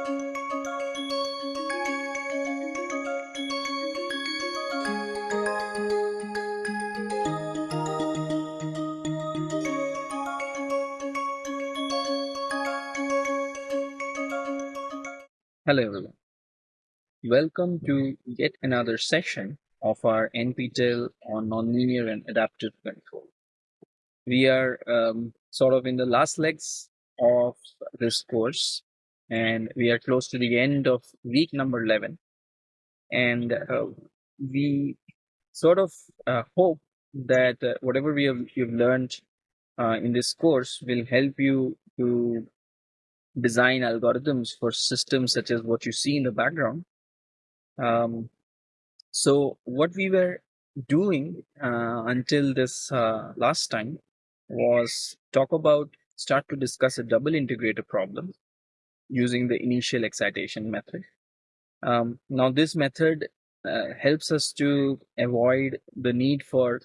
Hello everyone. Welcome to yet another session of our NPTEL on nonlinear and adaptive control. We are um, sort of in the last legs of this course and we are close to the end of week number 11 and uh, we sort of uh, hope that uh, whatever we have you've learned uh, in this course will help you to design algorithms for systems such as what you see in the background. Um, so what we were doing uh, until this uh, last time was talk about start to discuss a double integrator problem using the initial excitation method. Um, now this method uh, helps us to avoid the need for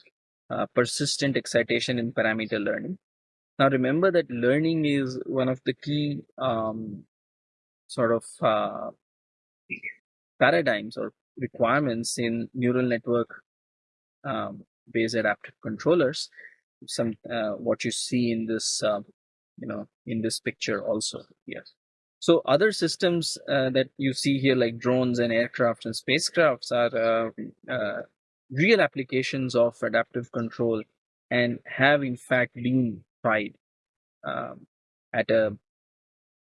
uh, persistent excitation in parameter learning. Now remember that learning is one of the key um, sort of uh, paradigms or requirements in neural network um, based adaptive controllers. Some uh, what you see in this, uh, you know, in this picture also. Yes. So other systems uh, that you see here, like drones and aircraft and spacecrafts, are uh, uh, real applications of adaptive control and have in fact been tried um, at a,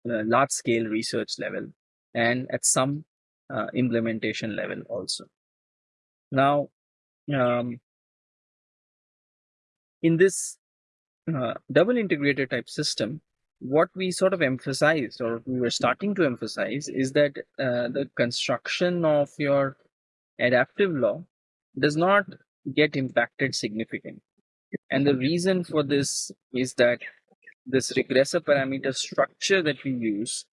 a, large scale research level and at some uh, implementation level also. Now, um, in this uh, double integrator type system, what we sort of emphasized or we were starting to emphasize is that uh, the construction of your adaptive law does not get impacted significantly. And the reason for this is that this regressor parameter structure that we use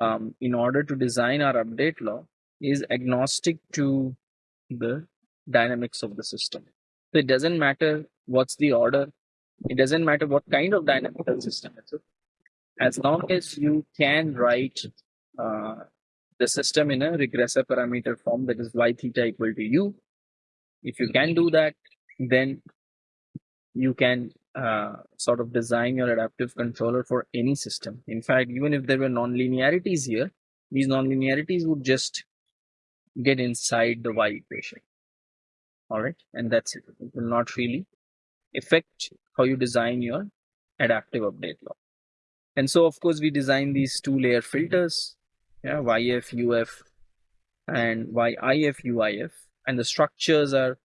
um, in order to design our update law is agnostic to the dynamics of the system. So it doesn't matter what's the order. It doesn't matter what kind of dynamical system it's As long as you can write uh, the system in a regressor parameter form that is y theta equal to u. If you can do that, then you can uh, sort of design your adaptive controller for any system. In fact, even if there were non-linearities here, these non-linearities would just get inside the y equation. All right, and that's it. It will not really affect how you design your adaptive update law. And so, of course, we design these two layer filters, yeah, YF, UF, and YIF, UIF, and the structures are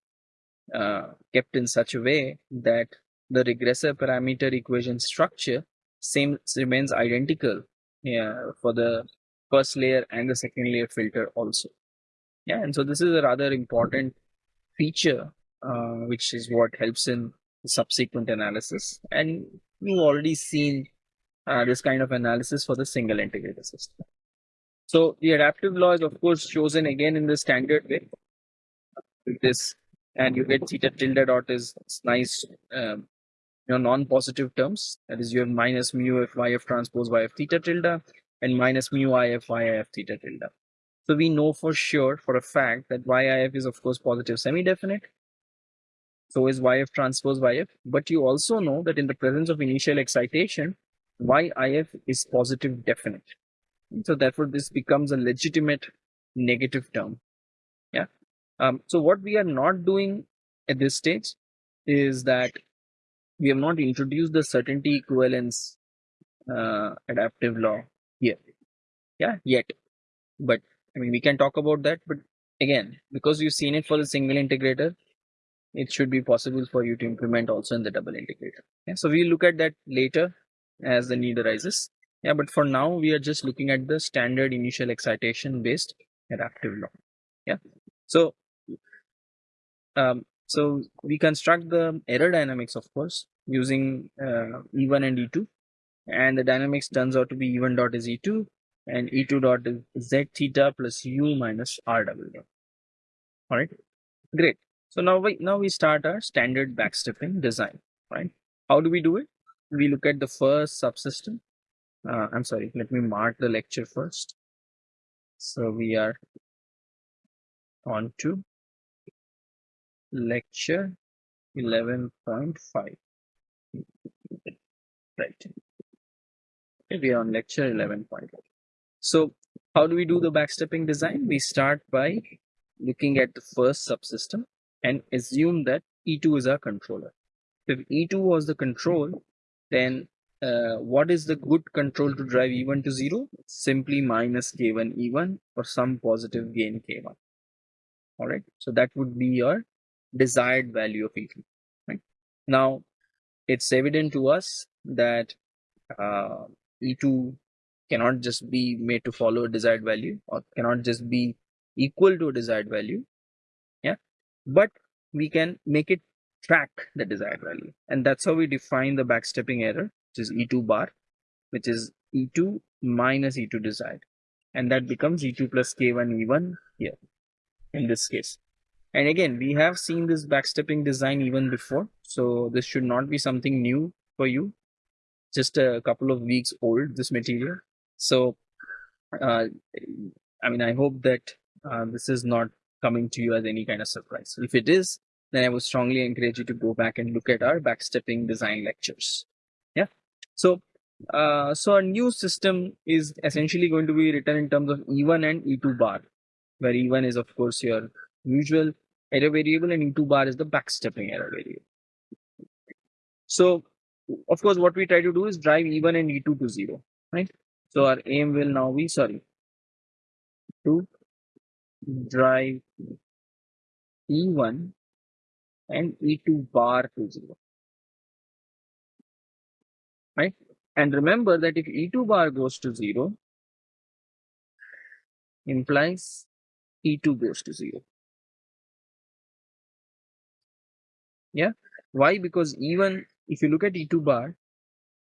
uh, kept in such a way that the regressor parameter equation structure same remains identical yeah, for the first layer and the second layer filter also. Yeah, and so this is a rather important feature, uh, which is what helps in subsequent analysis. And you've already seen uh, this kind of analysis for the single integrator system. So the adaptive law is of course chosen again in the standard way. With this and you get theta tilde dot is nice um, you know non-positive terms. That is you have minus mu f y f transpose y f theta tilde and minus mu i f y f theta tilde. So we know for sure for a fact that yif is of course positive semi-definite. So is yf transpose yf but you also know that in the presence of initial excitation yif is positive definite so therefore this becomes a legitimate negative term yeah um, so what we are not doing at this stage is that we have not introduced the certainty equivalence uh, adaptive law here. Yeah, yet. But I mean, we can talk about that. But again, because you've seen it for the single integrator, it should be possible for you to implement also in the double integrator. Yeah, so we'll look at that later as the need arises. Yeah, but for now, we are just looking at the standard initial excitation based adaptive law. Yeah, so um, so we construct the error dynamics, of course, using uh, E1 and E2. And the dynamics turns out to be E1 dot is E2 and E2 dot is Z theta plus U minus R double dot. All right, great. So now we, now we start our standard backstepping design, right? How do we do it? We look at the first subsystem. Uh, I'm sorry, let me mark the lecture first. So we are on to lecture 11.5. Right. We are on lecture 11.5. So how do we do the backstepping design? We start by looking at the first subsystem and assume that E2 is our controller. If E2 was the control, then uh, what is the good control to drive E1 to 0? Simply minus K1 E1 for some positive gain K1. Alright, so that would be your desired value of E2. Right? Now, it's evident to us that uh, E2 cannot just be made to follow a desired value or cannot just be equal to a desired value. Yeah, but we can make it track the desired value. And that's how we define the backstepping error, which is E2 bar, which is E2 minus E2 desired. And that becomes E2 plus K1 E1 here in this case. And again, we have seen this backstepping design even before. So this should not be something new for you. Just a couple of weeks old, this material. So, uh, I mean, I hope that uh, this is not coming to you as any kind of surprise. If it is, then I would strongly encourage you to go back and look at our backstepping design lectures. Yeah. So, uh, so our new system is essentially going to be written in terms of E1 and E2 bar, where E1 is of course your usual error variable and E2 bar is the backstepping error variable. So, of course, what we try to do is drive E1 and E2 to zero, right? So our aim will now be, sorry, to drive E1 and E2 bar to 0. Right? And remember that if E2 bar goes to 0, implies E2 goes to 0. Yeah. Why? Because even if you look at E2 bar,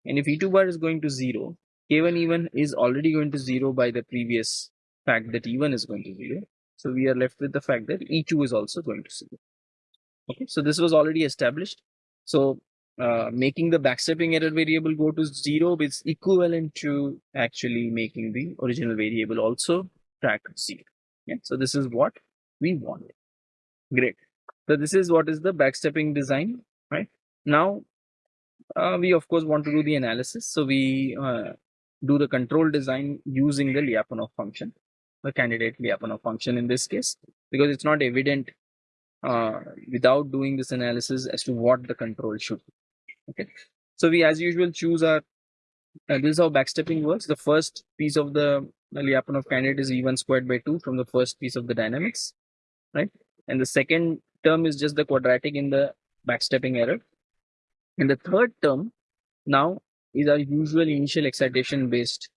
and if E2 bar is going to 0, K1 E1 is already going to 0 by the previous fact that E1 is going to 0. So we are left with the fact that E2 is also going to 0. Okay, so this was already established. So uh, making the backstepping error variable go to zero is equivalent to actually making the original variable also track zero. Yeah, so this is what we want. Great. So this is what is the backstepping design, right? Now, uh, we of course want to do the analysis. So we uh, do the control design using the Lyapunov function, the candidate Lyapunov function in this case, because it's not evident uh, without doing this analysis as to what the control should be. Okay, so we as usual choose our uh, this is how backstepping works. The first piece of the Lyapunov candidate is E1 squared by 2 from the first piece of the dynamics, right? And the second term is just the quadratic in the backstepping error. And the third term now is our usual initial excitation based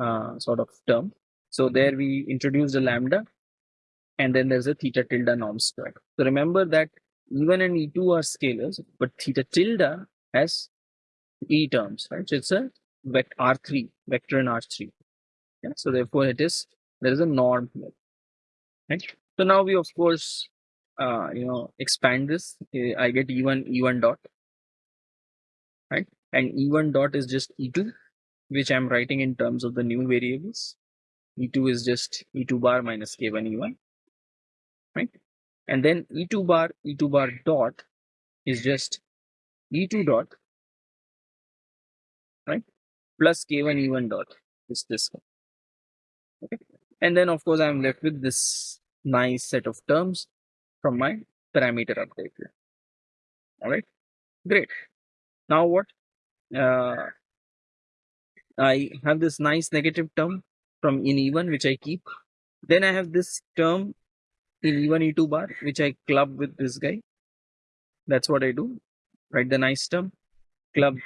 uh, sort of term. So there we introduce the lambda and then there's a theta tilde norm squared. So remember that E1 and E2 are scalars, but theta tilde has E terms, right? So it's a vector R3, vector in R3. Yeah? So therefore it is, there is a norm here, right? So now we of course, uh, you know, expand this. I get E1, E1 dot, right? And E1 dot is just E2, which I'm writing in terms of the new variables. E2 is just E2 bar minus K1 E1 right? And then E2 bar, E2 bar dot is just E2 dot, right? Plus K1 E1 dot is this one. Okay. And then of course I'm left with this nice set of terms from my parameter update here. All right, great. Now what? Uh, I have this nice negative term from in E1 which I keep. Then I have this term In e1, E2 bar, which I club with this guy. That's what I do. Write the nice term, club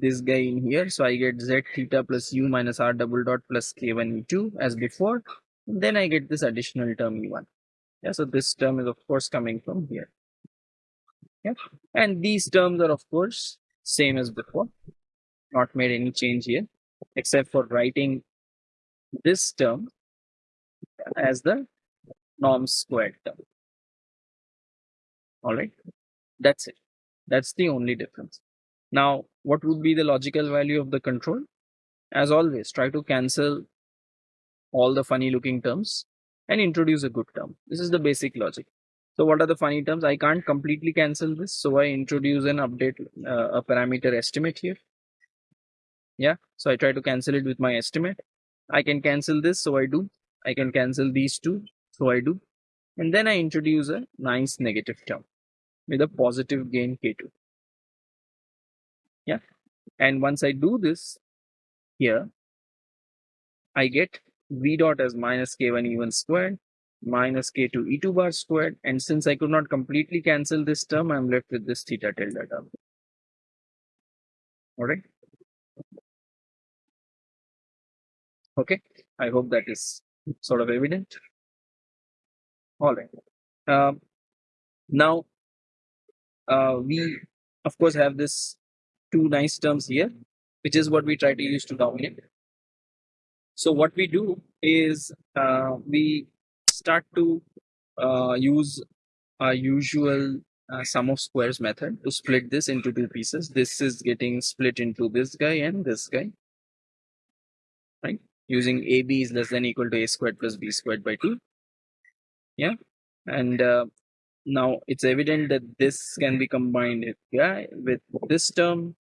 this guy in here. So I get Z theta plus U minus R double dot plus K1 E2 as before. Then I get this additional term E1. Yeah, so this term is of course coming from here. Yeah, and these terms are of course same as before. Not made any change here, except for writing this term as the norm squared term. All right, that's it. That's the only difference. Now, what would be the logical value of the control? As always, try to cancel all the funny looking terms and introduce a good term. This is the basic logic. So what are the funny terms? I can't completely cancel this. So I introduce an update, uh, a parameter estimate here. Yeah. So I try to cancel it with my estimate. I can cancel this. So I do. I can cancel these two. So I do. And then I introduce a nice negative term with a positive gain K2. Yeah. And once I do this here, I get V dot as minus K1 E1 squared minus K2 E2 bar squared. And since I could not completely cancel this term, I'm left with this theta tilde term. All right. Okay. I hope that is sort of evident. All right. Um, now, uh, we of course have this two nice terms here, which is what we try to use to dominate. So what we do is uh, we start to uh, use our usual uh, sum of squares method to split this into two pieces. This is getting split into this guy and this guy, right? Using AB is less than equal to A squared plus B squared by 2. Yeah. And uh, now it's evident that this can be combined with, yeah, with this term.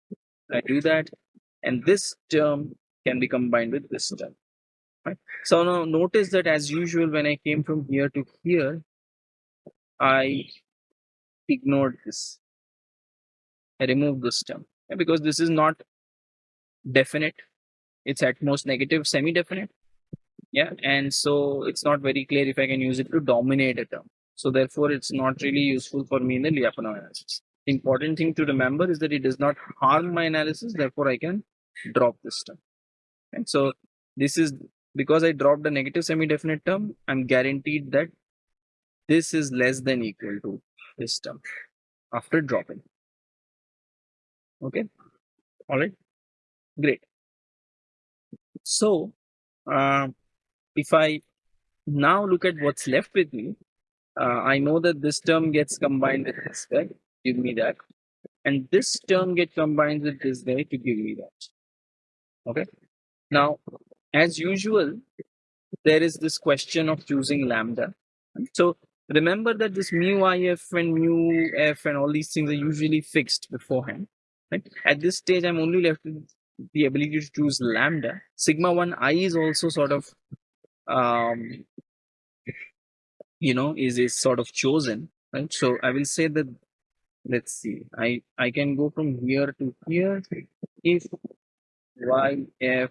I do that. And this term can be combined with this term. Right. So now notice that as usual, when I came from here to here, I ignored this. I removed this term yeah, because this is not definite. It's at most negative semi-definite. Yeah, and so it's not very clear if I can use it to dominate a term. So therefore, it's not really useful for me in the Lyapunov analysis. Important thing to remember is that it does not harm my analysis. Therefore, I can drop this term. And so this is because I dropped a negative semi-definite term, I'm guaranteed that this is less than equal to this term after dropping. Okay. All right. Great. So, uh, if I now look at what's left with me, uh, I know that this term gets combined with this guy, give me that. And this term gets combined with this guy to give me that. Okay. Now, as usual, there is this question of choosing lambda. So remember that this mu if and mu f and all these things are usually fixed beforehand. Right? At this stage, I'm only left with the ability to choose lambda. Sigma 1 i is also sort of, um, you know, is, is sort of chosen. Right? So I will say that, let's see, I, I can go from here to here if y f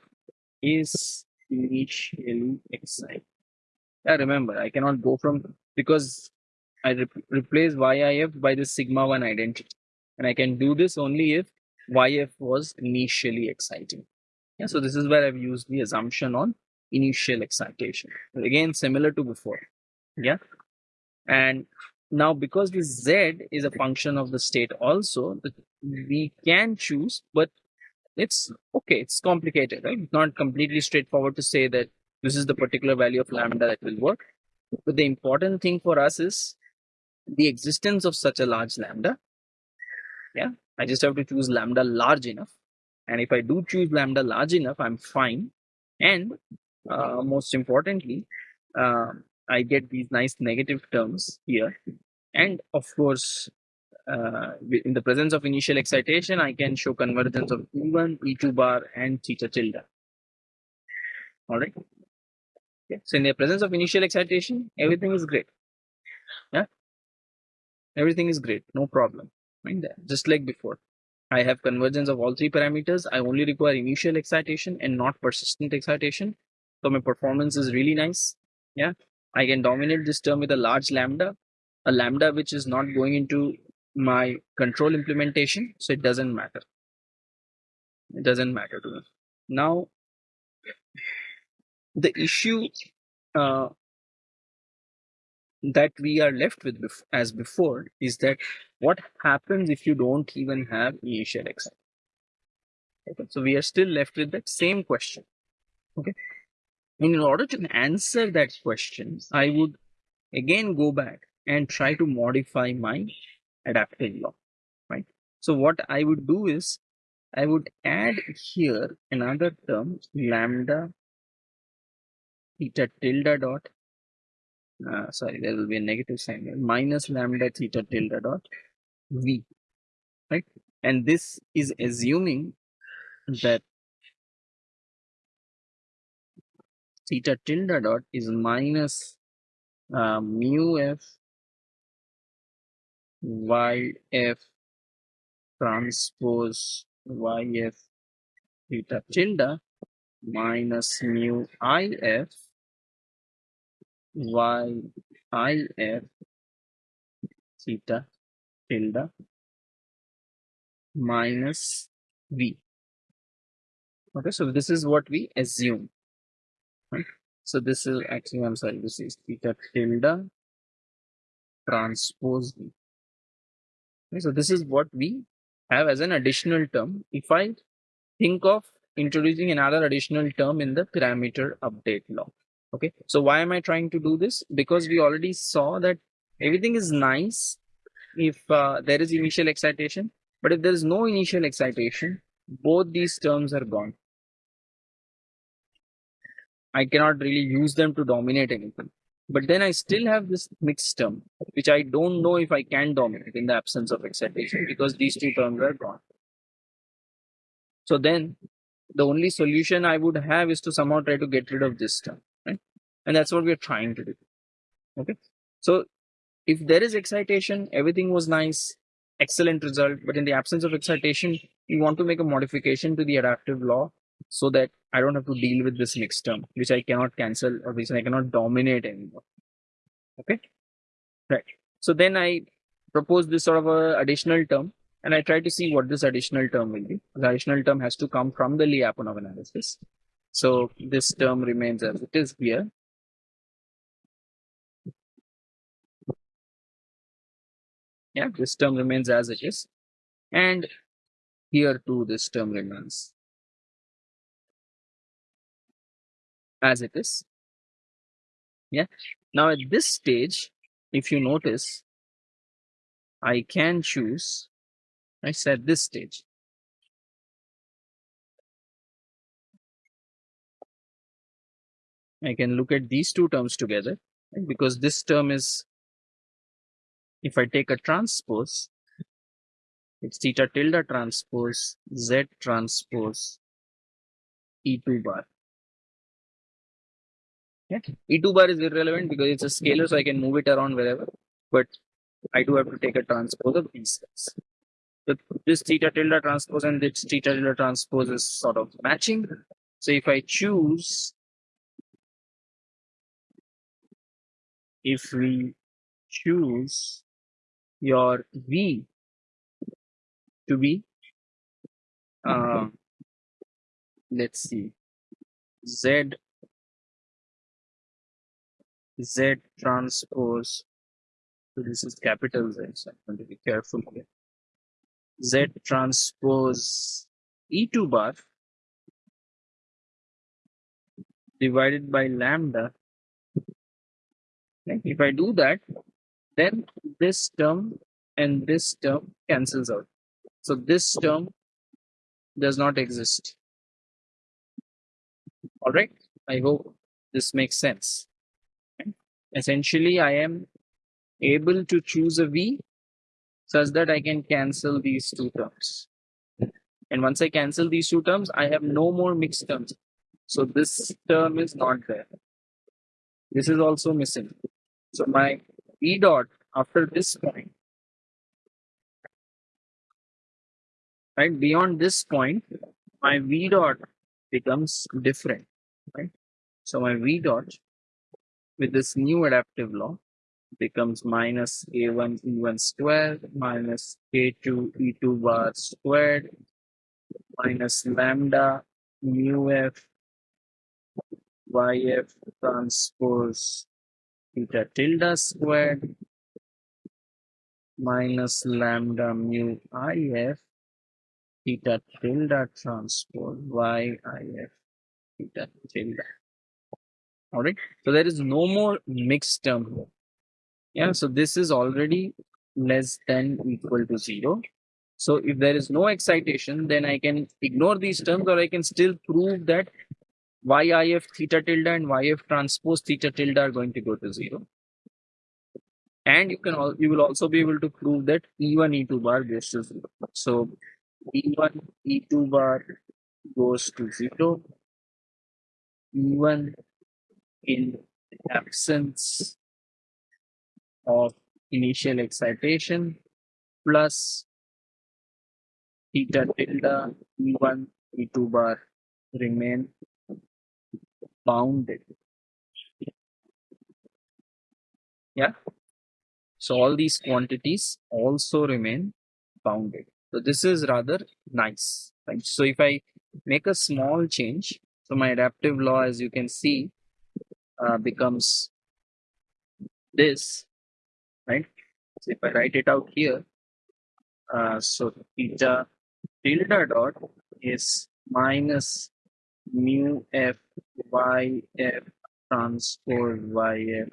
is initially excited. Yeah, remember, I cannot go from because I re replace YIF by the sigma 1 identity. And I can do this only if YF was initially exciting. Yeah, so this is where I've used the assumption on initial excitation. Again, similar to before. Yeah. And now because this Z is a function of the state also, we can choose, but it's okay it's complicated right it's not completely straightforward to say that this is the particular value of lambda that will work but the important thing for us is the existence of such a large lambda yeah i just have to choose lambda large enough and if i do choose lambda large enough i'm fine and uh, most importantly uh, i get these nice negative terms here and of course uh, in the presence of initial excitation, I can show convergence of E1, E2 bar, and theta tilde. All right. So in the presence of initial excitation, everything is great. Yeah. Everything is great. No problem. Right there. Just like before. I have convergence of all three parameters. I only require initial excitation and not persistent excitation. So my performance is really nice. Yeah. I can dominate this term with a large lambda, a lambda which is not going into my control implementation. So it doesn't matter. It doesn't matter to me. Now the issue uh, that we are left with bef as before is that what happens if you don't even have initial excitation okay. So we are still left with that same question. Okay and in order to answer that question i would again go back and try to modify my adaptive law, right? So what I would do is I would add here another term lambda theta tilde dot uh, sorry there will be a negative sign here minus lambda theta tilde dot v right and this is assuming that theta tilde dot is minus uh, mu f y f transpose y f theta tilde minus mu if y if theta tilde minus v. Okay, so this is what we assume. So this is actually, I'm sorry, this is theta tilde transpose v. Okay, so this is what we have as an additional term. If I think of introducing another additional term in the parameter update law. Okay, so why am I trying to do this? Because we already saw that everything is nice if uh, there is initial excitation, but if there is no initial excitation, both these terms are gone. I cannot really use them to dominate anything. But then I still have this mixed term, which I don't know if I can dominate in the absence of excitation because these two terms are gone. So then the only solution I would have is to somehow try to get rid of this term, right? And that's what we're trying to do. Okay. So if there is excitation, everything was nice, excellent result. But in the absence of excitation, we want to make a modification to the adaptive law so that I don't have to deal with this mixed term, which I cannot cancel or which I cannot dominate anymore. Okay. Right. So then I propose this sort of a additional term and I try to see what this additional term will be. The additional term has to come from the Lyapunov analysis. So this term remains as it is here. Yeah, this term remains as it is. And here too, this term remains as it is. Yeah. Now at this stage, if you notice, I can choose I said this stage. I can look at these two terms together right? because this term is, if I take a transpose, it's theta tilde transpose z transpose e2 bar. Yeah. E2 bar is irrelevant because it's a scalar, so I can move it around wherever. But I do have to take a transpose of these so this theta tilde transpose and this theta tilde transpose is sort of matching. So if I choose, if we choose your V to be, uh, let's see, Z, Z transpose, so this is capital Z, so I'm going to be careful here. Z transpose E2 bar divided by lambda. Okay. If I do that, then this term and this term cancels out. So this term does not exist. All right. I hope this makes sense. Essentially, I am able to choose a V such that I can cancel these two terms. And once I cancel these two terms, I have no more mixed terms. So this term is not there. This is also missing. So my E dot after this point, right, beyond this point, my V dot becomes different, right? So my V dot with this new adaptive law becomes minus a1 e1 squared minus a2 e2 bar squared minus lambda mu f yf transpose theta tilde squared minus lambda mu if theta tilde transpose yif theta tilde. All right. So there is no more mixed term here yeah so this is already less than equal to zero so if there is no excitation then i can ignore these terms or i can still prove that yif theta tilde and yf transpose theta tilde are going to go to zero. And you can all you will also be able to prove that E1 E2 bar goes to zero. So E1 E2 bar goes to zero. E1 in the absence of initial excitation plus theta tilde E1 E2 bar remain bounded. Yeah. So all these quantities also remain bounded. So this is rather nice. Right? So if I make a small change, so my adaptive law, as you can see, uh, becomes this, right? So if I write it out here, uh, so theta tilde dot is minus mu f y f transpose y f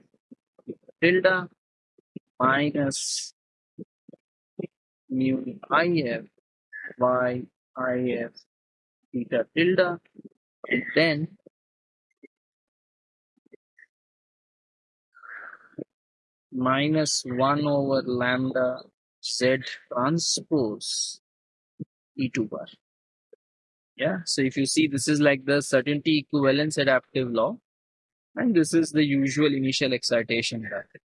tilde minus mu if y theta tilde and then minus 1 over lambda z transpose e2 bar. Yeah, so if you see, this is like the certainty equivalence adaptive law, and this is the usual initial excitation bracket.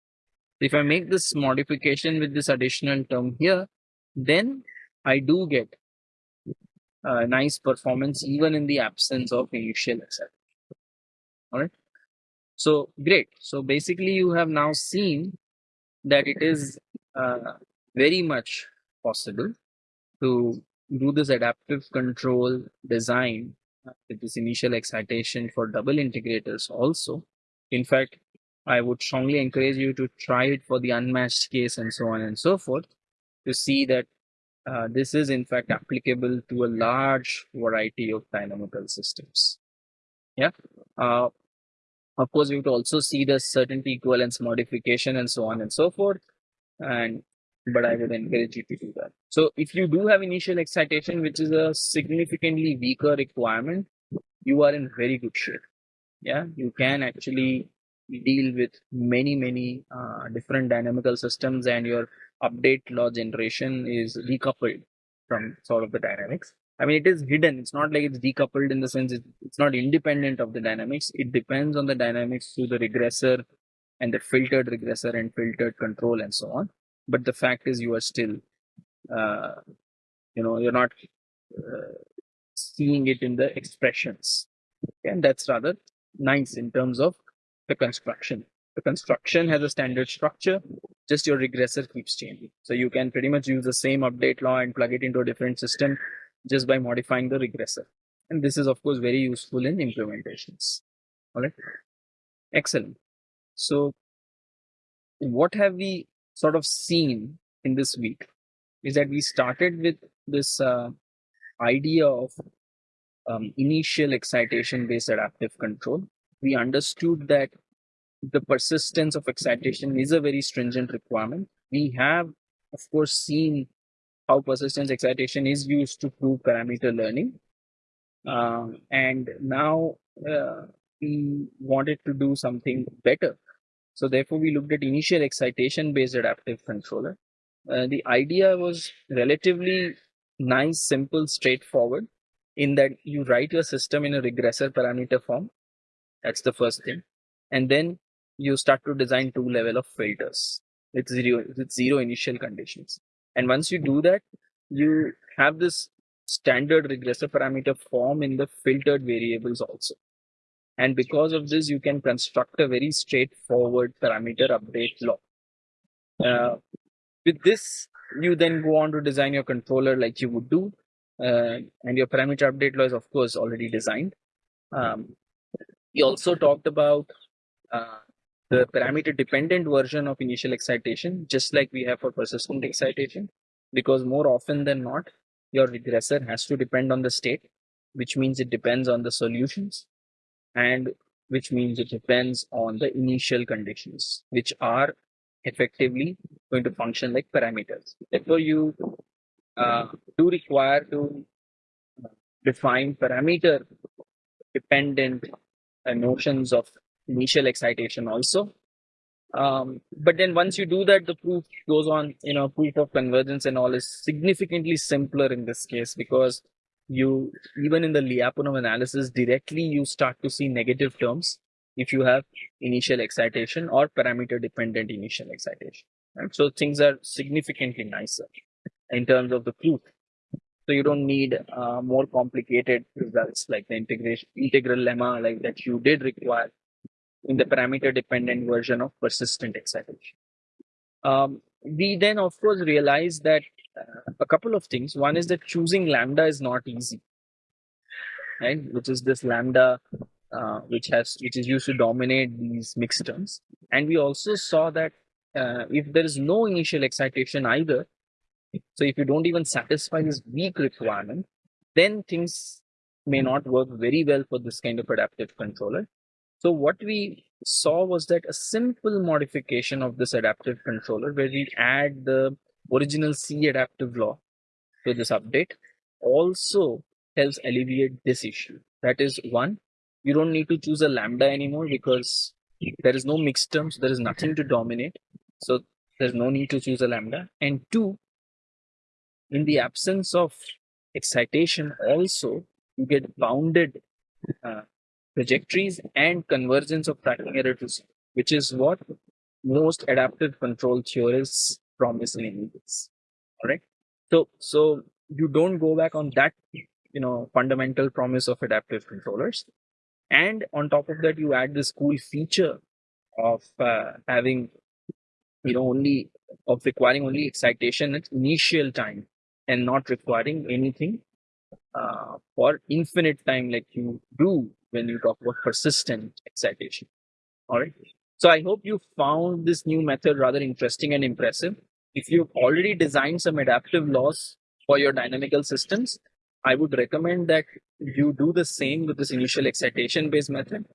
If I make this modification with this additional term here, then I do get a nice performance even in the absence of initial excitation. All right. So great. So basically, you have now seen that it is uh, very much possible to do this adaptive control design with this initial excitation for double integrators also. In fact, I would strongly encourage you to try it for the unmatched case and so on and so forth to see that uh, this is in fact applicable to a large variety of dynamical systems. Yeah. Uh, of course, we would also see the certainty equivalence modification and so on and so forth. And but I would encourage you to do that. So if you do have initial excitation, which is a significantly weaker requirement, you are in very good shape. Yeah, you can actually deal with many, many uh, different dynamical systems and your update law generation is decoupled from sort of the dynamics. I mean, it is hidden. It's not like it's decoupled in the sense it's, it's not independent of the dynamics. It depends on the dynamics through the regressor and the filtered regressor and filtered control and so on. But the fact is, you are still, uh, you know, you're not uh, seeing it in the expressions. And that's rather nice in terms of the construction. The construction has a standard structure, just your regressor keeps changing. So you can pretty much use the same update law and plug it into a different system just by modifying the regressor. And this is of course very useful in implementations. All right. Excellent. So what have we sort of seen in this week is that we started with this uh, idea of um, initial excitation based adaptive control. We understood that the persistence of excitation is a very stringent requirement. We have, of course, seen how persistence excitation is used to prove parameter learning. Uh, and now uh, we wanted to do something better. So therefore, we looked at initial excitation based adaptive controller. Uh, the idea was relatively nice, simple, straightforward in that you write your system in a regressor parameter form. That's the first thing. And then you start to design two level of filters with zero with zero initial conditions and once you do that you have this standard regressor parameter form in the filtered variables also. And because of this you can construct a very straightforward parameter update law. Uh, with this you then go on to design your controller like you would do. Uh, and your parameter update law is of course already designed. Um, we also talked about uh, the parameter dependent version of initial excitation, just like we have for persistent excitation, because more often than not, your regressor has to depend on the state, which means it depends on the solutions, and which means it depends on the initial conditions, which are effectively going to function like parameters. Therefore, you uh, do require to define parameter dependent uh, notions of initial excitation also. Um, but then once you do that, the proof goes on, you know, proof of convergence and all is significantly simpler in this case because you, even in the Lyapunov analysis, directly you start to see negative terms if you have initial excitation or parameter dependent initial excitation. Right? So things are significantly nicer in terms of the proof. So you don't need uh, more complicated results like the integration integral lemma like that you did require in the parameter dependent version of persistent excitation. Um, we then of course realize that uh, a couple of things. One is that choosing lambda is not easy, right? Which is this lambda uh, which has which is used to dominate these mixed terms. And we also saw that uh, if there is no initial excitation either, so if you don't even satisfy this weak requirement, then things may not work very well for this kind of adaptive controller. So what we saw was that a simple modification of this adaptive controller where we add the original C adaptive law to this update also helps alleviate this issue. That is one, you don't need to choose a lambda anymore because there is no mixed terms, there is nothing to dominate. So there's no need to choose a lambda. And two, in the absence of excitation also, you get bounded uh, trajectories and convergence of tracking error to zero, which is what most adaptive control theorists promise in case. All right. So, so you don't go back on that, you know, fundamental promise of adaptive controllers. And on top of that, you add this cool feature of uh, having, you know, only of requiring only excitation at initial time and not requiring anything uh, for infinite time like you do when you talk about persistent excitation. All right. So I hope you found this new method rather interesting and impressive. If you've already designed some adaptive laws for your dynamical systems, I would recommend that you do the same with this initial excitation based method.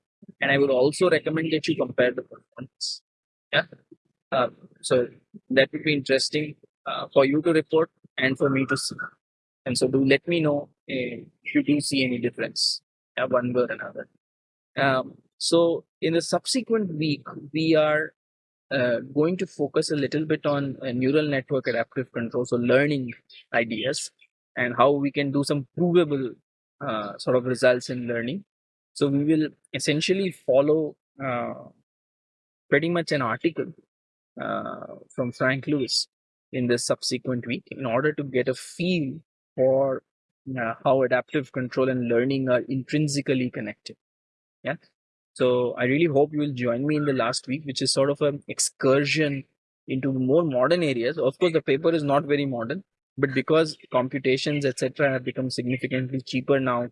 And I would also recommend that you compare the performance. Yeah. Uh, so that would be interesting uh, for you to report and for me to see. And so do let me know uh, if you do see any difference uh, one way or another. Um, so in the subsequent week, we are uh, going to focus a little bit on uh, neural network adaptive control, so learning ideas and how we can do some provable uh, sort of results in learning. So we will essentially follow uh, pretty much an article uh, from Frank Lewis in the subsequent week in order to get a feel for uh, how adaptive control and learning are intrinsically connected. Yeah. So I really hope you will join me in the last week, which is sort of an excursion into more modern areas. Of course, the paper is not very modern, but because computations, etc., have become significantly cheaper now,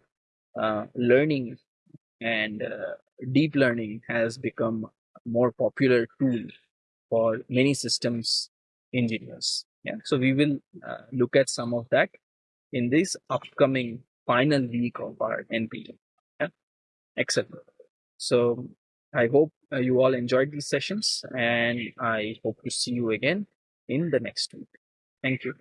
uh, learning and uh, deep learning has become a more popular tool for many systems engineers. Yeah. So we will uh, look at some of that in this upcoming final week of our NPTEL. Yeah? Excellent. So I hope uh, you all enjoyed these sessions and I hope to see you again in the next week. Thank you.